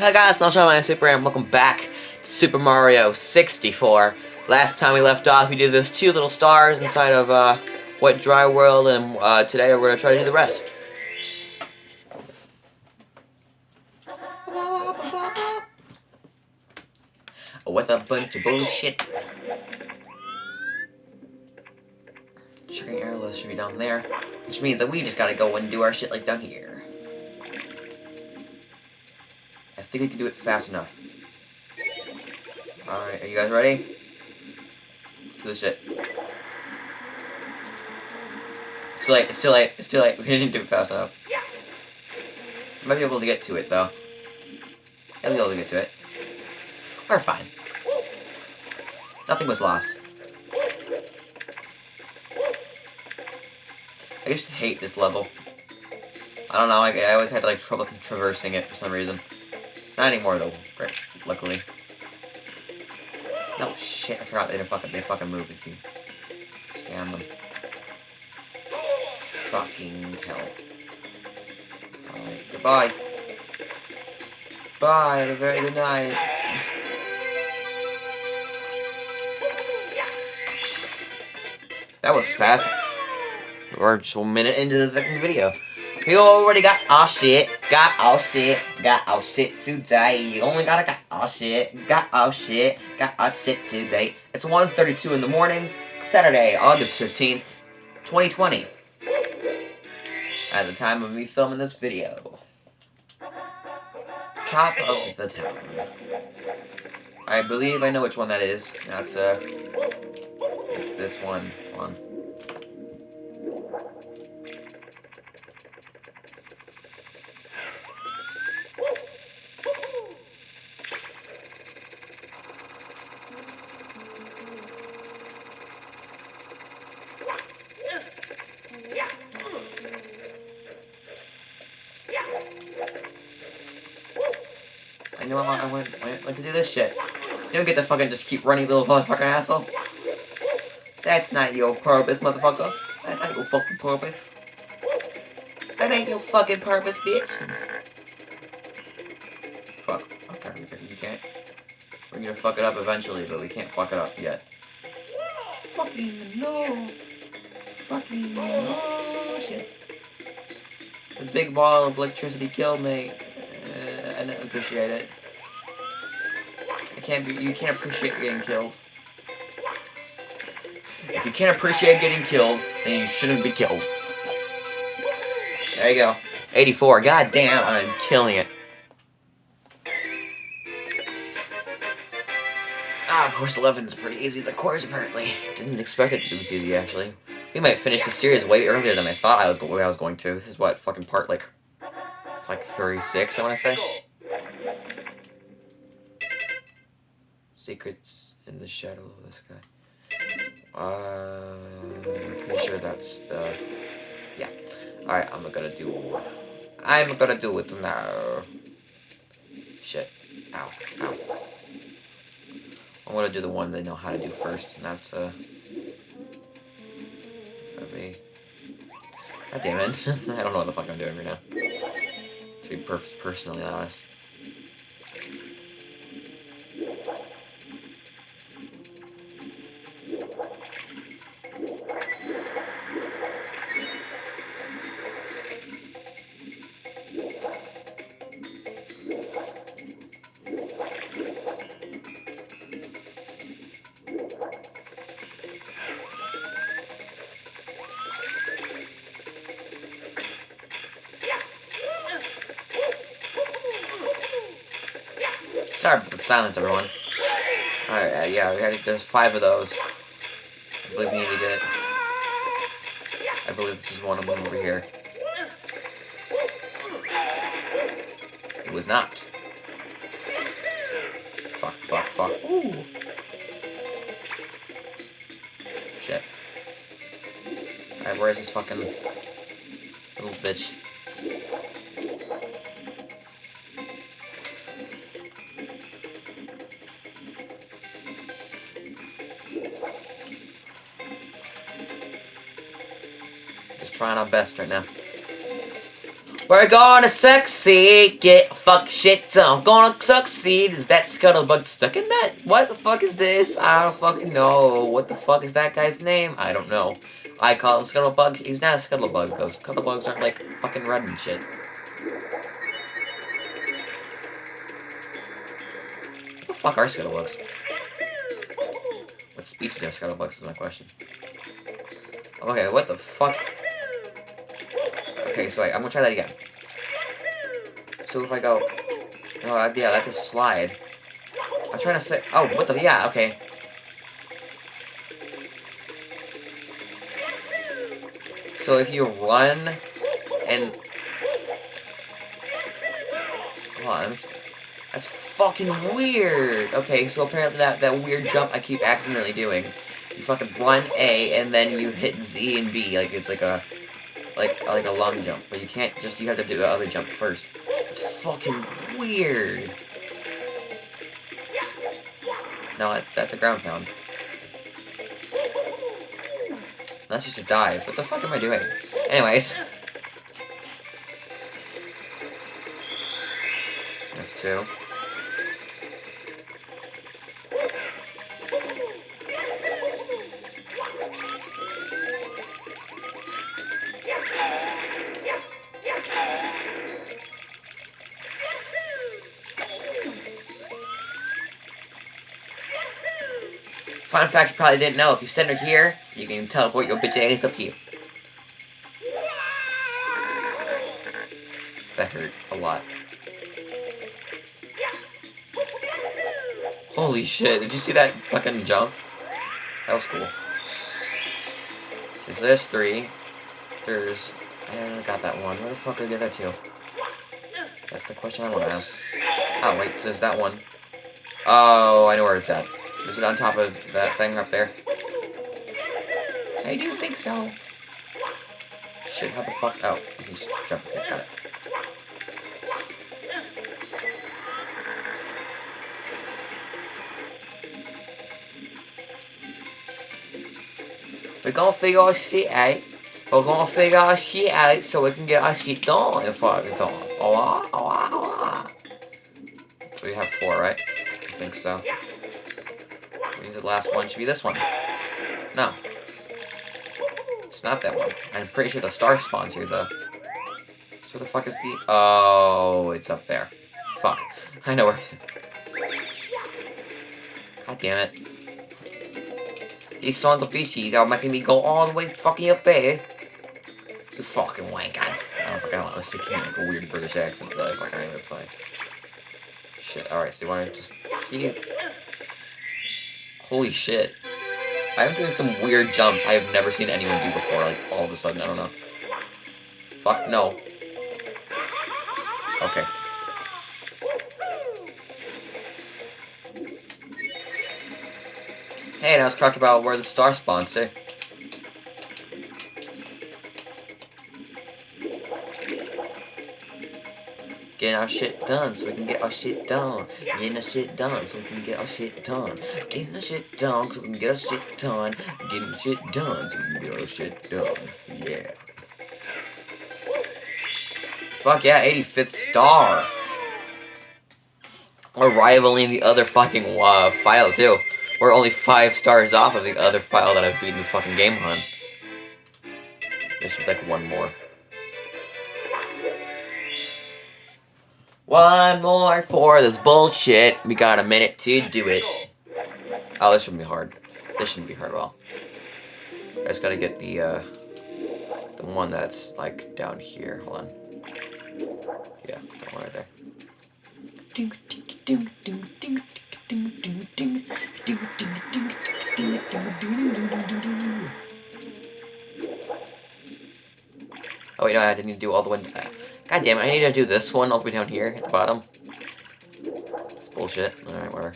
Hi guys, my Super and welcome back to Super Mario 64. Last time we left off, we did those two little stars inside of uh, Wet Dry World, and uh, today we're going to try to do the rest. With a bunch of bullshit. Chicken arrows should be down there, which means that we just gotta go and do our shit like down here. Think we can do it fast enough. Alright, are you guys ready? To the shit. It's too late, it's too late, it's too late. We didn't do it fast enough. Might be able to get to it, though. I'll be able to get to it. We're fine. Nothing was lost. I just hate this level. I don't know, I, I always had like trouble traversing it for some reason. Not anymore though, right, luckily. No shit, I forgot they didn't fucking they fucking move if you scam them. Fucking hell. Alright, goodbye. Bye, have a very good night. That was fast. We're just one minute into the video. You already got all shit, got all shit, got all shit today. You only gotta got all shit, got all shit, got all shit today. It's 1.32 in the morning, Saturday, August 15th, 2020. At the time of me filming this video. Top of the town. I believe I know which one that is. That's, uh, it's this one. One. I know what, I want, I to do this shit. You don't get to fucking just keep running, little motherfucking asshole. That's not your purpose, motherfucker. That's not your fucking purpose. That ain't your fucking purpose, bitch. Fuck. Okay, we can't. We're gonna fuck it up eventually, but we can't fuck it up yet. Fucking no. Fucking no. Shit. The big ball of electricity killed me. Uh, I didn't appreciate it. Can't be. You can't appreciate getting killed. If you can't appreciate getting killed, then you shouldn't be killed. There you go. 84. God damn, I'm killing it. Ah, course 11 is pretty easy, the course apparently. Didn't expect it to be this easy, actually. We might finish the series way earlier than I thought I was, I was going to. This is what, fucking part, like, like 36, I want to say? Secrets in the shadow of the sky. Uh, I'm pretty sure that's the... Yeah. Alright, I'm gonna do... I'm gonna do it now. Shit. Ow. Ow. I'm gonna do the one they know how to do first, and that's, uh... Be... God damn it. I don't know what the fuck I'm doing right now. To be perfect, personally honest. The silence, everyone. Alright, uh, yeah, we had, there's five of those. I believe we need to get... I believe this is one of them over here. It was not. Fuck, fuck, fuck. Ooh. Shit. Alright, where's this fucking little bitch? Trying our best right now. We're gonna succeed, get fuck shit done. Gonna succeed. Is that Scuttlebug stuck in that? What the fuck is this? I don't fucking know. What the fuck is that guy's name? I don't know. I call him Scuttlebug. He's not a Scuttlebug though. Scuttlebugs aren't like fucking red and shit. What the fuck are Scuttlebugs? What species are Scuttlebugs is my question. Okay, what the fuck? Okay, so wait, I'm gonna try that again. So if I go... Oh, yeah, that's a slide. I'm trying to fit... Oh, what the... Yeah, okay. So if you run and... Hold on. That's fucking weird. Okay, so apparently that, that weird jump I keep accidentally doing. You fucking run A, and then you hit Z and B, like it's like a like like a long jump, but you can't just you have to do the other jump first. It's fucking weird. No, that's that's a ground pound. That's just a dive. What the fuck am I doing? Anyways. That's two. Fun fact you probably didn't know, if you stand right here, you can teleport your bitch ass up here. That hurt a lot. Holy shit, did you see that fucking jump? That was cool. Okay, so there's three. There's... I got that one. Where the fuck did I get that to? That's the question I want to ask. Oh, wait, so there's that one. Oh, I know where it's at. Is it on top of that thing up there? I do think so. Shit, how the fuck? Oh, I can just jump. Okay, got it. We're gonna figure our shit out. We're gonna figure our shit out so we can get our shit done if I get done. Alright, oh, alright, oh, alright. So oh, ah. we have four, right? I think so. Means the last one should be this one. No. It's not that one. I'm pretty sure the star spawns here, though. So the fuck is the... Oh, it's up there. Fuck. I know where... God damn it. These sons of bitches are making me go all the way fucking up there. You fucking wank. I don't fucking know. I was speaking like a weird British accent, but I fucking that's fine. Shit. Alright, so you wanna just... Holy shit. I'm doing some weird jumps I have never seen anyone do before, like, all of a sudden, I don't know. Fuck, no. Okay. Hey, now let's talk about where the star spawns, too. Getting our shit done so we can get our shit done. Getting our shit done so we can get our shit done. Getting our shit done so we can get our shit done. Getting shit done so we can get our shit done. Yeah. Fuck yeah, 85th star. We're rivaling the other fucking uh, file too. We're only five stars off of the other file that I've beaten this fucking game on. There like one more. One more for this bullshit. We got a minute to do it. Oh, this shouldn't be hard. This shouldn't be hard at all. I just gotta get the, uh, the one that's, like, down here. Hold on. Yeah, that one right there. Oh wait, no, I didn't do all the way. God damn it, I need to do this one all the way down here at the bottom. It's bullshit. Alright, whatever.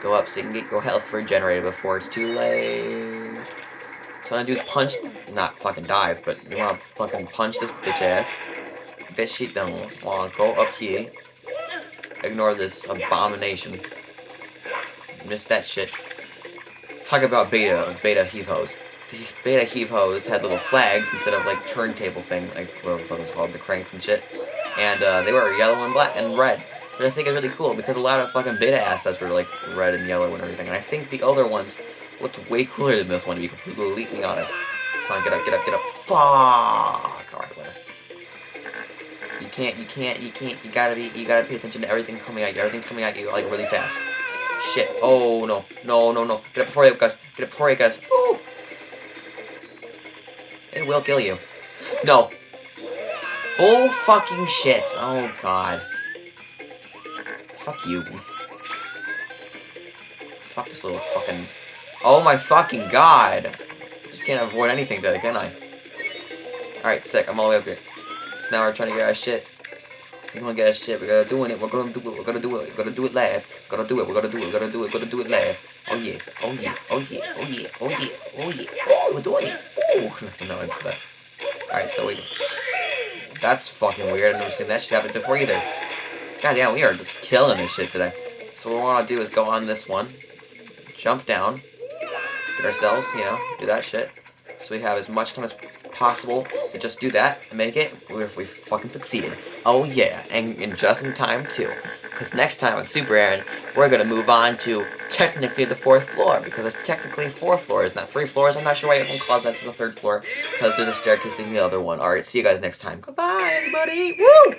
Go up so you can get your health regenerated before it's too late. So what I do is punch, not fucking dive, but you wanna fucking punch this bitch ass. That shit done. I go up here. Ignore this abomination. Miss that shit. Talk about beta, beta Heave-Hos. Beta heave had little flags instead of like turntable thing, like whatever the fuck was called, the cranks and shit. And uh, they were yellow and black and red. Which I think is really cool because a lot of fucking beta assets were like red and yellow and everything. And I think the other ones looked way cooler than this one to be completely honest. Come on, get up, get up, get up. Fuck! Alright, whatever. You can't, you can't, you can't, you gotta be, you gotta pay attention to everything coming at you. Everything's coming at you, like, really fast. Shit. Oh, no. No, no, no. Get up before you guys. Get up before you guys. Ooh. It will kill you. No. Oh, fucking shit. Oh, God. Fuck you. Fuck this little fucking... Oh, my fucking God. Just can't avoid anything today, can I? Alright, sick. I'm all the way up here. So now we're trying to get our shit. We're gonna get our shit. We're gonna do it. We're gonna do it. We're gonna do it. We're gonna do it live. We're gonna do it. We're gonna do it. We're gonna do it. We're gonna do it live. Oh yeah. Oh yeah. Oh yeah. Oh yeah. Oh yeah. Oh yeah. Oh, we're doing it. That. Alright, so we. That's fucking weird. I've never seen that shit happen before either. God damn, we are just killing this shit today. So what we want to do is go on this one, jump down, get ourselves, you know, do that shit. So we have as much time as possible to just do that and make it, if we fucking succeeded. Oh yeah, and, and just in time too. Because next time on Super Aaron, we're going to move on to technically the fourth floor. Because it's technically four floors, not three floors. I'm not sure why everyone calls that the third floor. Because there's a staircase in the other one. Alright, see you guys next time. Goodbye, everybody. Woo!